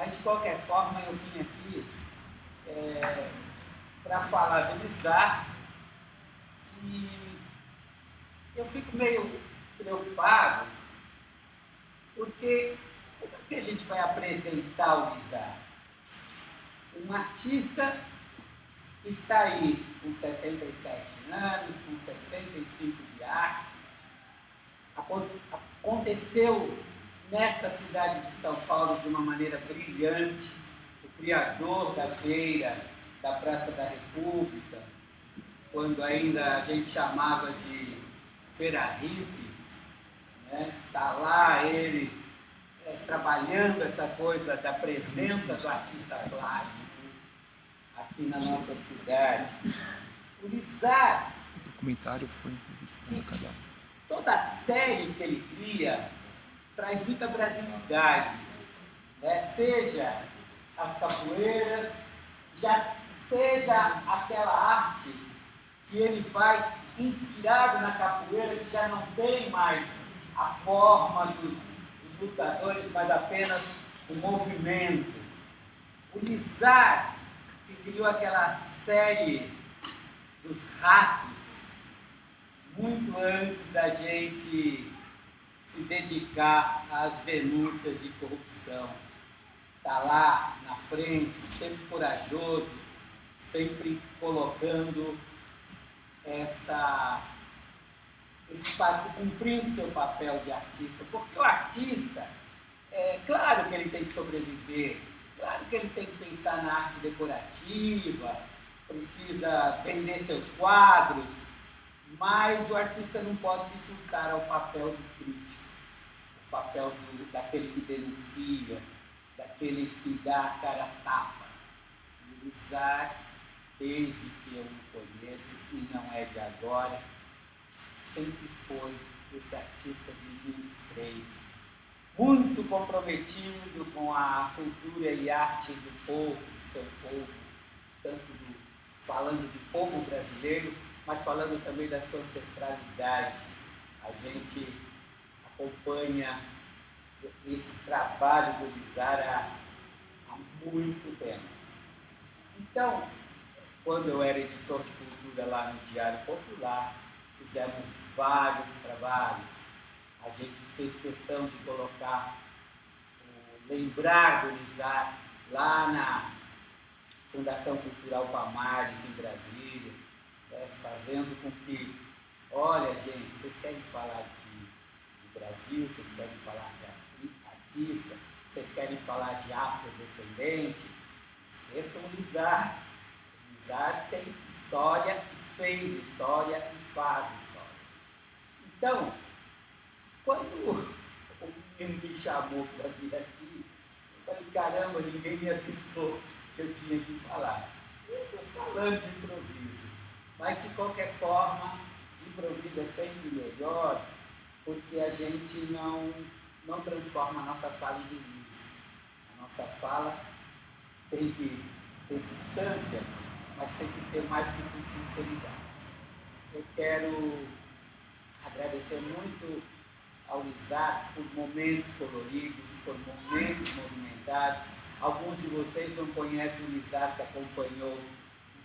Mas, de qualquer forma, eu vim aqui é, para falar do Lizar e eu fico meio preocupado porque como é que a gente vai apresentar o Lizar? Um artista que está aí com 77 anos, com 65 de arte, aconteceu nesta cidade de São Paulo de uma maneira brilhante, o criador da feira da Praça da República, quando ainda a gente chamava de Feira Hippie, né? Tá lá ele é, trabalhando essa coisa da presença do artista plástico aqui na nossa cidade. O Lizar, o documentário foi entrevistado Toda a série que ele cria traz muita brasilidade, né? seja as capoeiras, já seja aquela arte que ele faz inspirado na capoeira, que já não tem mais a forma dos, dos lutadores, mas apenas o movimento. O Lizar, que criou aquela série dos ratos, muito antes da gente se dedicar às denúncias de corrupção. Está lá na frente, sempre corajoso, sempre colocando esta, esse cumprindo seu papel de artista. Porque o artista, é claro que ele tem que sobreviver, claro que ele tem que pensar na arte decorativa, precisa vender seus quadros, mas o artista não pode se furtar ao papel do crítico, o papel do, daquele que denuncia, daquele que dá a cara a tapa. O Isaac, desde que eu o conheço, e não é de agora, sempre foi esse artista de linha de frente, muito comprometido com a cultura e arte do povo, do seu povo, tanto do, falando de povo brasileiro, mas falando também da sua ancestralidade. A gente acompanha esse trabalho do Lizara há muito tempo. Então, quando eu era editor de cultura lá no Diário Popular, fizemos vários trabalhos. A gente fez questão de colocar, lembrar do Lizar lá na Fundação Cultural Pamares, em Brasília fazendo com que, olha gente, vocês querem falar de, de Brasil, vocês querem falar de artista, vocês querem falar de afrodescendente, esqueçam o Lizar. O Lizar tem história e fez história e faz história. Então, quando o menino me chamou para vir aqui, eu falei, caramba, ninguém me avisou que eu tinha que falar. Eu estou falando de improviso. Mas, de qualquer forma, de improviso é sempre melhor, porque a gente não, não transforma a nossa fala em release. A nossa fala tem que ter substância, mas tem que ter mais que tudo sinceridade. Eu quero agradecer muito ao Isaac por momentos coloridos, por momentos movimentados. Alguns de vocês não conhecem o Isaac que acompanhou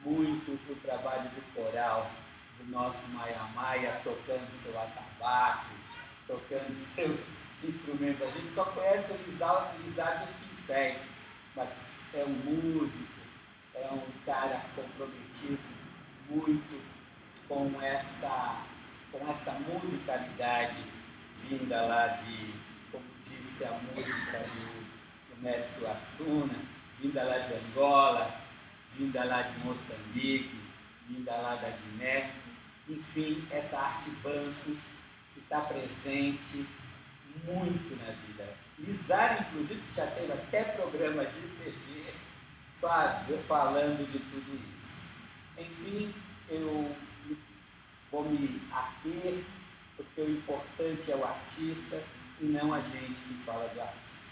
muito o trabalho do coral, do nosso Maia Maia, tocando seu atabaque, tocando seus instrumentos. A gente só conhece o Lizard dos pincéis, mas é um músico, é um cara comprometido muito com esta, com esta musicalidade vinda lá de, como disse a música do, do Mestre Suassuna, vinda lá de Angola, vinda lá de Moçambique, vinda lá da Guiné, enfim, essa arte banco que está presente muito na vida. Lizar, inclusive, que já teve até programa de TV faz, falando de tudo isso. Enfim, eu vou me ater, porque o importante é o artista e não a gente que fala do artista.